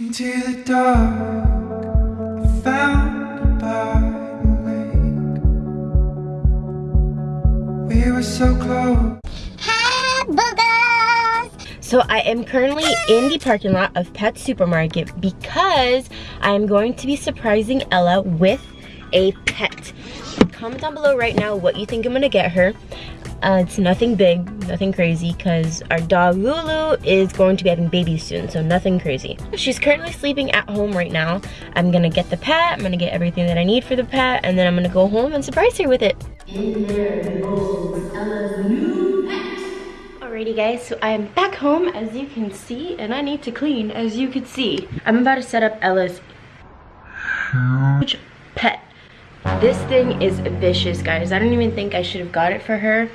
into the dark. I found by the lake. We were so close. So I am currently in the parking lot of Pet Supermarket because I am going to be surprising Ella with a pet. Comment down below right now what you think I'm gonna get her. Uh, it's nothing big, nothing crazy, because our dog Lulu is going to be having babies soon, so nothing crazy. She's currently sleeping at home right now. I'm gonna get the pet, I'm gonna get everything that I need for the pet, and then I'm gonna go home and surprise her with it. Alrighty guys, so I am back home as you can see, and I need to clean as you can see. I'm about to set up Ella's huge pet. This thing is vicious guys. I don't even think I should have got it for her.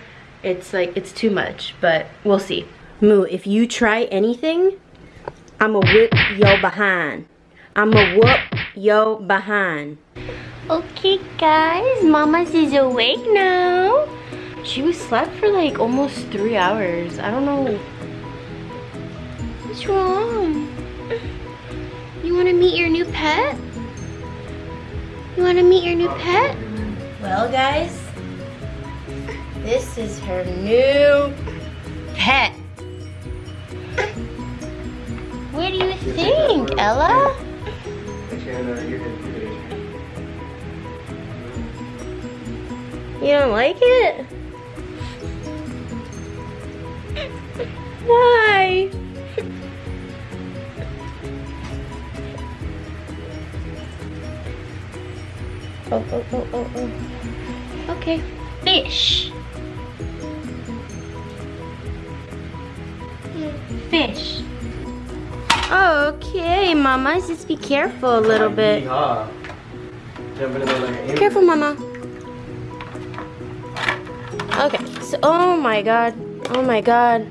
It's like, it's too much, but we'll see. Moo, if you try anything, I'ma whip yo behind. I'ma whoop yo behind. Okay guys, Mama's is awake now. She was slept for like almost three hours. I don't know. What's wrong? You wanna meet your new pet? You wanna meet your new pet? Well guys, this is her new pet. What do you think, Ella? You don't like it? Why? oh, oh, oh, oh, oh. Okay. Fish. Fish. Okay, Mama, just be careful a little bit. Careful, Mama. Okay, so, oh my god. Oh my god.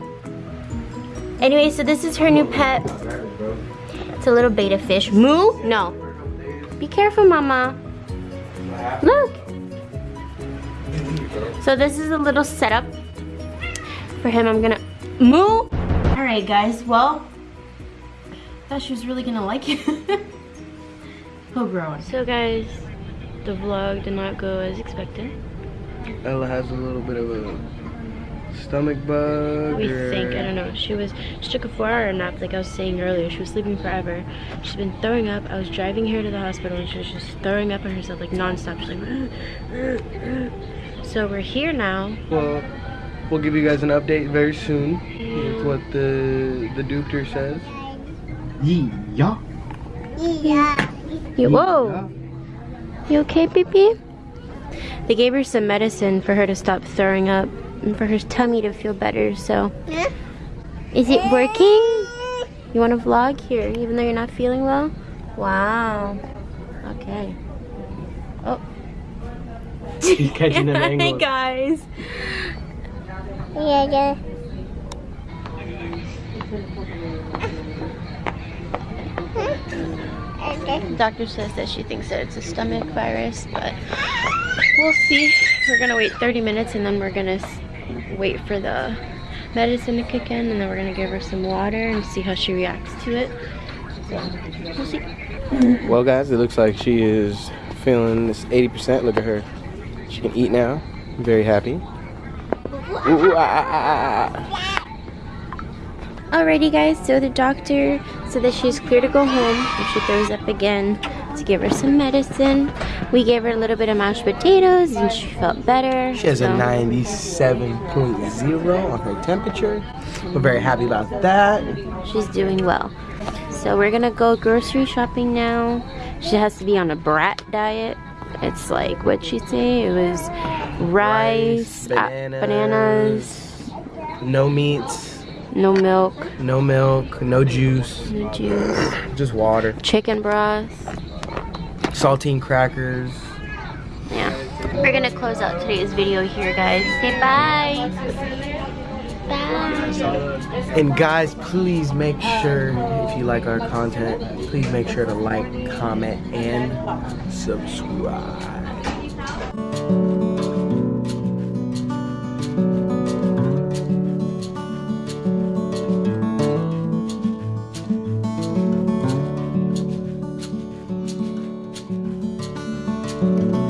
Anyway, so this is her new pet. It's a little betta fish. Moo? No. Be careful, Mama. Look. So this is a little setup for him. I'm gonna moo. All right, guys. Well, I thought she was really gonna like it. He'll grow. So, guys, the vlog did not go as expected. Ella has a little bit of a stomach bug we or... think i don't know she was she took a four hour nap like i was saying earlier she was sleeping forever she's been throwing up i was driving here to the hospital and she was just throwing up on herself like non-stop she's like so we're here now well we'll give you guys an update very soon with what the the doctor says yeah yeah you, whoa you okay baby they gave her some medicine for her to stop throwing up and for her tummy to feel better, so. Yeah. Is it working? You want to vlog here, even though you're not feeling well? Wow. Okay. Oh. He's catching an angle. Hey guys. Yeah, yeah. The doctor says that she thinks that it's a stomach virus, but we'll see. We're gonna wait 30 minutes and then we're gonna wait for the medicine to kick in and then we're gonna give her some water and see how she reacts to it. So, we'll see. Well guys, it looks like she is feeling this 80%. Look at her. She can eat now. Very happy. Ooh, ah, ah, ah, Alrighty guys, so the doctor said that she's clear to go home if she throws up again to give her some medicine. We gave her a little bit of mashed potatoes and she felt better. She has so. a 97.0 on her temperature. We're very happy about that. She's doing well. So we're gonna go grocery shopping now. She has to be on a brat diet. It's like, what'd she say? It was rice, rice bananas, uh, bananas, no meats, no milk. No milk, no juice. No juice. Just water. Chicken broth. Saltine crackers. Yeah. We're gonna close out today's video here, guys. Say bye. Bye. And guys, please make sure, if you like our content, please make sure to like, comment, and subscribe. Love.